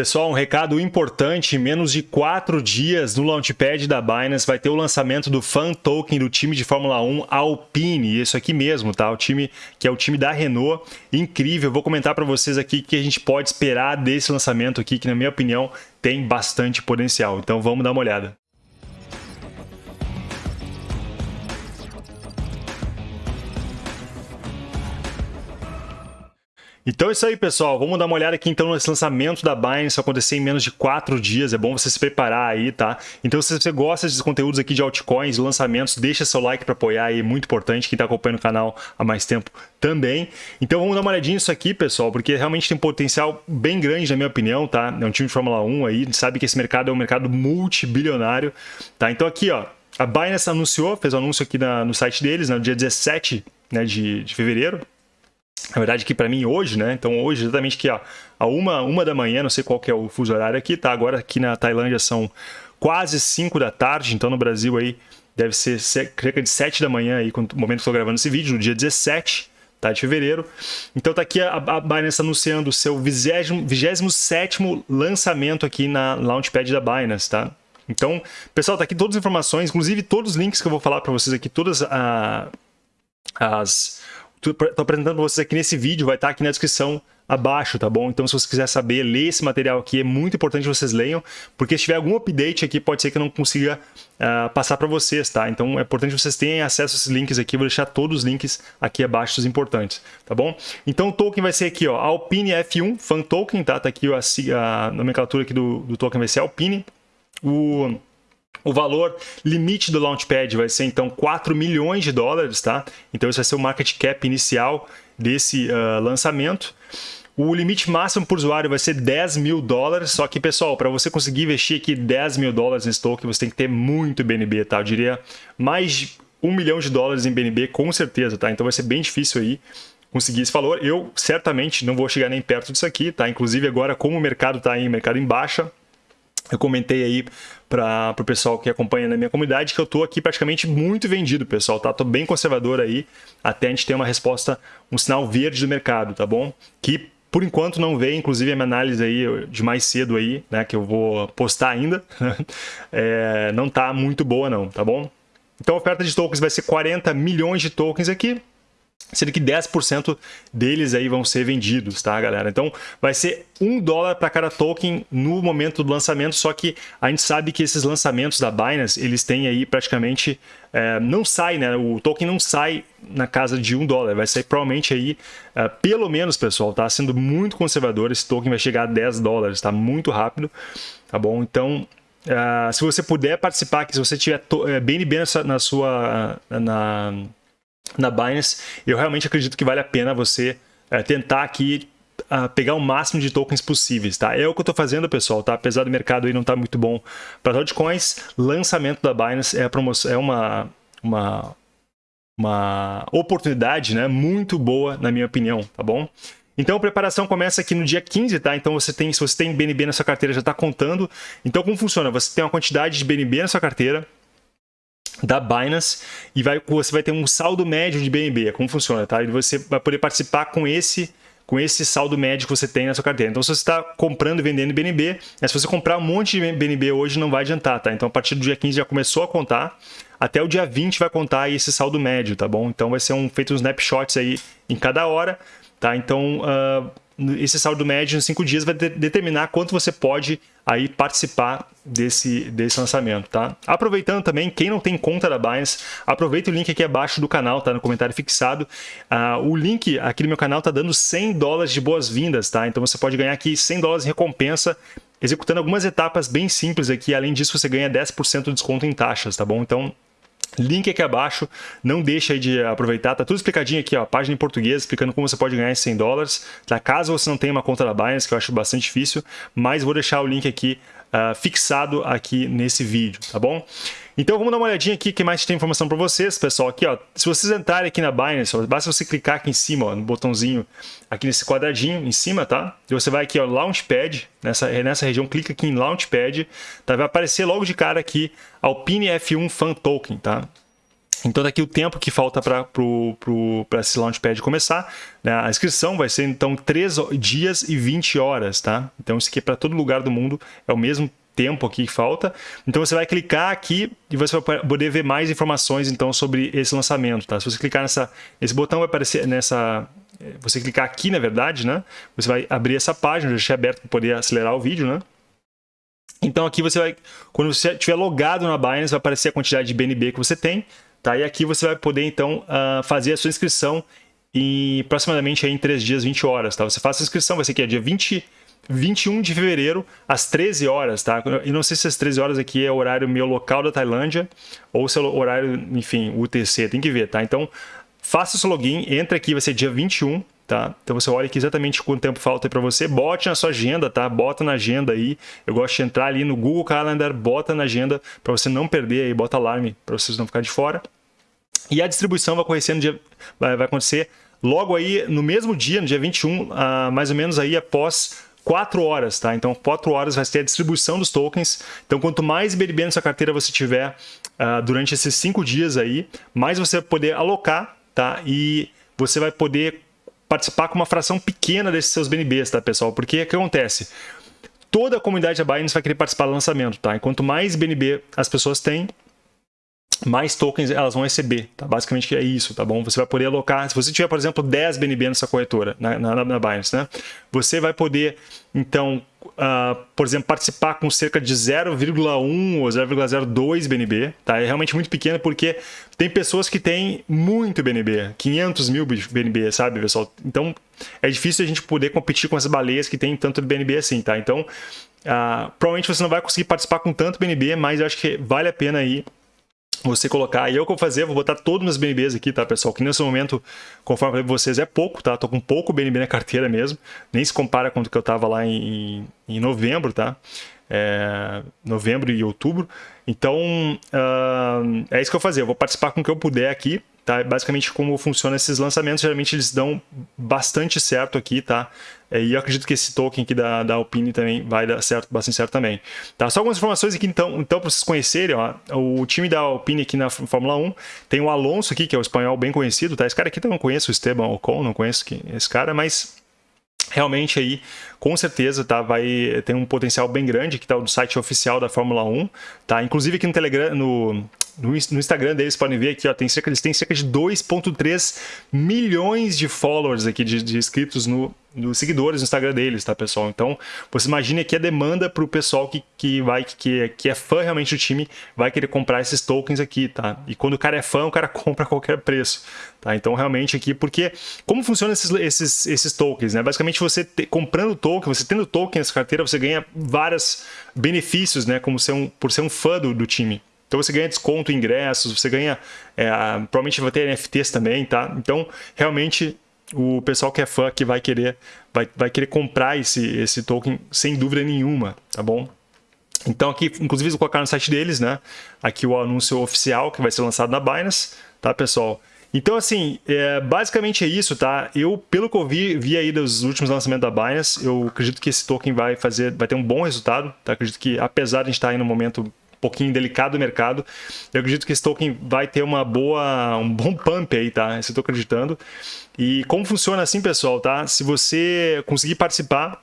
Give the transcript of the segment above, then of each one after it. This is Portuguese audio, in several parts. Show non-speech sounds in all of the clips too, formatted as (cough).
Pessoal, um recado importante, em menos de quatro dias no Launchpad da Binance vai ter o lançamento do Fan Token do time de Fórmula 1 Alpine, isso aqui mesmo, tá? O time que é o time da Renault, incrível. Vou comentar para vocês aqui o que a gente pode esperar desse lançamento aqui, que na minha opinião tem bastante potencial. Então vamos dar uma olhada. Então é isso aí, pessoal. Vamos dar uma olhada aqui então nesse lançamento da Binance acontecer em menos de quatro dias. É bom você se preparar aí, tá? Então se você gosta desses conteúdos aqui de altcoins, lançamentos, deixa seu like para apoiar aí, muito importante. Quem está acompanhando o canal há mais tempo também. Então vamos dar uma olhadinha nisso aqui, pessoal, porque realmente tem um potencial bem grande, na minha opinião, tá? É um time de Fórmula 1 aí, sabe que esse mercado é um mercado multibilionário, tá? Então aqui, ó, a Binance anunciou, fez o um anúncio aqui na, no site deles, no dia 17 né, de, de fevereiro, na verdade aqui para mim hoje, né? Então hoje exatamente aqui ó, a uma, uma da manhã, não sei qual que é o fuso horário aqui, tá? Agora aqui na Tailândia são quase 5 da tarde, então no Brasil aí deve ser cerca de 7 da manhã aí, no momento que estou gravando esse vídeo, no dia 17 tá, de fevereiro. Então tá aqui a, a Binance anunciando o seu 27º lançamento aqui na Launchpad da Binance, tá? Então, pessoal, tá aqui todas as informações, inclusive todos os links que eu vou falar para vocês aqui, todas a, as estou apresentando para vocês aqui nesse vídeo, vai estar tá aqui na descrição abaixo, tá bom? Então, se você quiser saber, ler esse material aqui, é muito importante que vocês leiam, porque se tiver algum update aqui, pode ser que eu não consiga uh, passar para vocês, tá? Então, é importante que vocês tenham acesso a esses links aqui, vou deixar todos os links aqui abaixo, os importantes, tá bom? Então, o token vai ser aqui, ó, Alpine F1 Fan Token, tá? Tá aqui a, a nomenclatura aqui do, do token vai ser Alpine. O o valor limite do Launchpad vai ser então 4 milhões de dólares, tá? Então esse vai ser o market cap inicial desse uh, lançamento. O limite máximo por usuário vai ser 10 mil dólares, só que, pessoal, para você conseguir investir aqui 10 mil dólares nesse token, você tem que ter muito BNB, tá? Eu diria mais de 1 milhão de dólares em BNB, com certeza, tá? Então vai ser bem difícil aí conseguir esse valor. Eu, certamente, não vou chegar nem perto disso aqui, tá? Inclusive, agora, como o mercado está em mercado em baixa, eu comentei aí para o pessoal que acompanha na minha comunidade que eu estou aqui praticamente muito vendido, pessoal, tá? Tô bem conservador aí, até a gente ter uma resposta, um sinal verde do mercado, tá bom? Que por enquanto não veio, inclusive a minha análise aí de mais cedo aí, né, que eu vou postar ainda, (laughs) é, não tá muito boa não, tá bom? Então a oferta de tokens vai ser 40 milhões de tokens aqui, sendo que 10% deles aí vão ser vendidos, tá, galera? Então, vai ser um dólar para cada token no momento do lançamento, só que a gente sabe que esses lançamentos da Binance, eles têm aí praticamente, é, não sai, né? O token não sai na casa de um dólar, vai sair provavelmente aí, é, pelo menos, pessoal, tá? Sendo muito conservador, esse token vai chegar a 10 dólares, tá? Muito rápido, tá bom? Então, é, se você puder participar, que se você tiver BNB é, na sua... na na Binance, eu realmente acredito que vale a pena você é, tentar aqui uh, pegar o máximo de tokens possíveis, tá? É o que eu estou fazendo, pessoal, tá? Apesar do mercado aí não tá muito bom para altcoins, lançamento da Binance é, promoção, é uma, uma, uma oportunidade né, muito boa, na minha opinião, tá bom? Então a preparação começa aqui no dia 15, tá? Então você tem, se você tem BNB na sua carteira, já está contando. Então como funciona? Você tem uma quantidade de BNB na sua carteira, da Binance e vai, você vai ter um saldo médio de BNB, é como funciona, tá? E você vai poder participar com esse com esse saldo médio que você tem na sua carteira. Então, se você está comprando e vendendo BNB, né, se você comprar um monte de BNB hoje, não vai adiantar, tá? Então, a partir do dia 15 já começou a contar, até o dia 20 vai contar esse saldo médio, tá bom? Então, vai ser um, feito uns snapshots aí em cada hora, tá? Então, uh, esse saldo médio em cinco dias vai de determinar quanto você pode aí participar desse, desse lançamento, tá? Aproveitando também, quem não tem conta da Binance, aproveita o link aqui abaixo do canal, tá? No comentário fixado. Uh, o link aqui no meu canal tá dando 100 dólares de boas-vindas, tá? Então você pode ganhar aqui 100 dólares em recompensa executando algumas etapas bem simples aqui. Além disso, você ganha 10% de desconto em taxas, tá bom? Então, Link aqui abaixo, não deixa de aproveitar, tá tudo explicadinho aqui, ó, página em português, explicando como você pode ganhar esses 100 dólares, tá? Caso você não tenha uma conta da Binance, que eu acho bastante difícil, mas vou deixar o link aqui uh, fixado aqui nesse vídeo, tá bom? Então vamos dar uma olhadinha aqui que mais tem informação para vocês, pessoal. Aqui, ó, se vocês entrarem aqui na Binance, ó, basta você clicar aqui em cima, ó, no botãozinho, aqui nesse quadradinho em cima, tá? E você vai aqui, ó, Launchpad, nessa, nessa região, clica aqui em Launchpad, tá? Vai aparecer logo de cara aqui Alpine F1 Fan Token, tá? Então, daqui o tempo que falta para esse Launchpad começar, né? a inscrição vai ser, então, 3 dias e 20 horas, tá? Então, isso aqui é para todo lugar do mundo, é o mesmo tempo aqui que falta. Então, você vai clicar aqui e você vai poder ver mais informações, então, sobre esse lançamento, tá? Se você clicar nessa, nesse botão, vai aparecer nessa... Você clicar aqui, na verdade, né? Você vai abrir essa página, já deixei aberto para poder acelerar o vídeo, né? Então, aqui você vai... Quando você estiver logado na Binance, vai aparecer a quantidade de BNB que você tem, Tá? E aqui você vai poder, então, uh, fazer a sua inscrição em aproximadamente aí, em 3 dias, 20 horas. Tá? Você faz a inscrição, vai ser que é dia 20, 21 de fevereiro, às 13 horas. Tá? E não sei se as 13 horas aqui é o horário meu local da Tailândia ou se é horário, enfim, UTC, tem que ver. Tá? Então, faça o seu login, entra aqui, vai ser dia 21, Tá? Então você olha aqui exatamente quanto tempo falta para você, bote na sua agenda, tá? Bota na agenda aí. Eu gosto de entrar ali no Google Calendar, bota na agenda para você não perder aí, bota alarme para vocês não ficar de fora. E a distribuição vai acontecer, no dia, vai, vai acontecer logo aí no mesmo dia, no dia 21, uh, ah, mais ou menos aí após 4 horas, tá? Então, 4 horas vai ter a distribuição dos tokens. Então, quanto mais BNB na sua carteira você tiver uh, durante esses 5 dias aí, mais você vai poder alocar, tá? E você vai poder participar com uma fração pequena desses seus BNBs, tá, pessoal? Porque o que acontece? Toda a comunidade da Binance vai querer participar do lançamento, tá? E quanto mais BNB as pessoas têm, mais tokens elas vão receber, tá? Basicamente é isso, tá bom? Você vai poder alocar, se você tiver, por exemplo, 10 BNB nessa corretora, na, na, na Binance, né? Você vai poder, então, uh, por exemplo, participar com cerca de 0,1 ou 0,02 BNB, tá? É realmente muito pequeno porque tem pessoas que têm muito BNB, 500 mil BNB, sabe, pessoal? Então, é difícil a gente poder competir com as baleias que têm tanto BNB assim, tá? Então, uh, provavelmente você não vai conseguir participar com tanto BNB, mas eu acho que vale a pena aí você colocar, e eu que vou fazer, vou botar todos meus BNBs aqui, tá, pessoal? Que nesse momento, conforme eu falei vocês, é pouco, tá? Tô com pouco BNB na carteira mesmo, nem se compara com o que eu tava lá em, em novembro, tá? É, novembro e outubro. Então, uh, é isso que eu vou fazer, eu vou participar com o que eu puder aqui, tá? Basicamente, como funcionam esses lançamentos, geralmente eles dão bastante certo aqui, tá? É, e eu acredito que esse token aqui da, da Alpine também vai dar certo, bastante certo também. Tá? Só algumas informações aqui, então, então para vocês conhecerem, ó, o time da Alpine aqui na Fórmula 1, tem o Alonso aqui, que é o espanhol bem conhecido, tá? Esse cara aqui também não conheço, o Esteban Ocon, não conheço esse cara, mas realmente aí com certeza tá vai tem um potencial bem grande que está no site oficial da Fórmula 1 tá? Inclusive aqui no Telegram no no, Instagram deles podem ver aqui, ó, tem cerca, eles têm cerca de 2.3 milhões de followers aqui, de, de inscritos no, nos seguidores no Instagram deles, tá, pessoal? Então, você imagine aqui a demanda para o pessoal que, que vai, que, que é fã realmente do time, vai querer comprar esses tokens aqui, tá? E quando o cara é fã, o cara (laughs) compra a qualquer preço, tá? Então, realmente aqui, porque como funcionam esses, esses, esses tokens, né? Basicamente, você te, comprando token, você tendo token nessa carteira, você ganha vários benefícios, né? Como ser um, por ser um fã do, do time. Então você ganha desconto em ingressos, você ganha, é, provavelmente vai ter NFTs também, tá? Então realmente o pessoal que é fã que vai querer, vai, vai querer comprar esse, esse token sem dúvida nenhuma, tá bom? Então aqui, inclusive, vou colocar no site deles, né? Aqui o anúncio oficial que vai ser lançado na Binance, tá, pessoal? Então, assim, é, basicamente é isso, tá? Eu, pelo que eu vi, vi aí dos últimos lançamentos da Binance, eu acredito que esse token vai fazer, vai ter um bom resultado, tá? Acredito que, apesar de a gente estar aí no momento pouquinho delicado do mercado. Eu acredito que esse token vai ter uma boa, um bom pump aí, tá? Isso eu estou acreditando. E como funciona assim, pessoal, tá? Se você conseguir participar,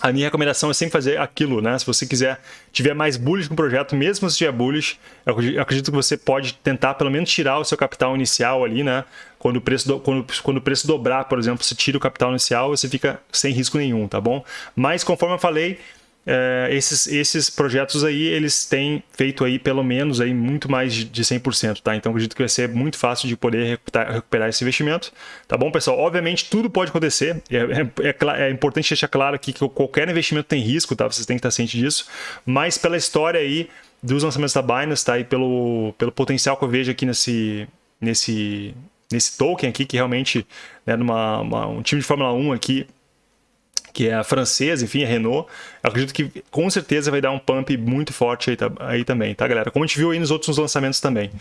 a minha recomendação é sempre fazer aquilo, né? Se você quiser, tiver mais bullish com o projeto, mesmo se tiver bullish, eu acredito que você pode tentar pelo menos tirar o seu capital inicial ali, né? Quando o preço, do, quando, quando o preço dobrar, por exemplo, você tira o capital inicial, você fica sem risco nenhum, tá bom? Mas conforme eu falei, é, esses, esses projetos aí, eles têm feito aí pelo menos aí muito mais de 100%, tá? Então acredito que vai ser muito fácil de poder recuperar, esse investimento, tá bom, pessoal? Obviamente tudo pode acontecer, é, é, é, é, importante deixar claro aqui que qualquer investimento tem risco, tá? Vocês têm que estar cientes disso, mas pela história aí dos lançamentos da Binance, tá? E pelo, pelo potencial que eu vejo aqui nesse, nesse, nesse token aqui, que realmente, né, numa, uma, um time de Fórmula 1 aqui, que é a francesa, enfim, a Renault, eu acredito que com certeza vai dar um pump muito forte aí, aí também, tá, galera? Como a gente viu aí nos outros lançamentos também.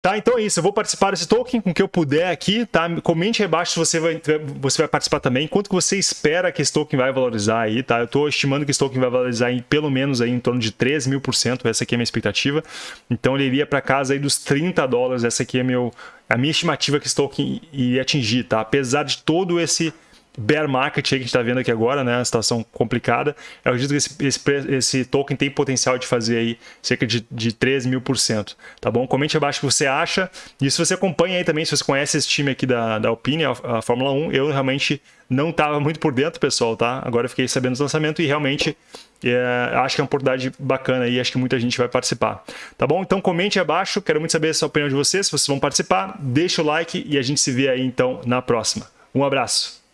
Tá, então é isso. Eu vou participar desse token com o que eu puder aqui, tá? Comente aí embaixo se você vai, você vai participar também. Quanto que você espera que esse token vai valorizar aí, tá? Eu estou estimando que esse token vai valorizar em pelo menos aí em torno de 3 mil por cento. Essa aqui é a minha expectativa. Então ele iria para casa aí dos 30 dólares. Essa aqui é meu, a minha estimativa que esse token iria atingir, tá? Apesar de todo esse bear market que a gente está vendo aqui agora, né? A situação complicada. Eu acredito que esse, esse, esse token tem potencial de fazer aí cerca de, de 13 mil por cento, tá bom? Comente abaixo o que você acha. E se você acompanha aí também, se você conhece esse time aqui da, da Alpine, a, a Fórmula 1, eu realmente não estava muito por dentro, pessoal, tá? Agora fiquei sabendo do lançamento e realmente é, acho que é uma oportunidade bacana e acho que muita gente vai participar. Tá bom? Então comente abaixo, quero muito saber a opinião de vocês, se vocês vão participar, deixa o like e a gente se vê aí então na próxima. Um abraço!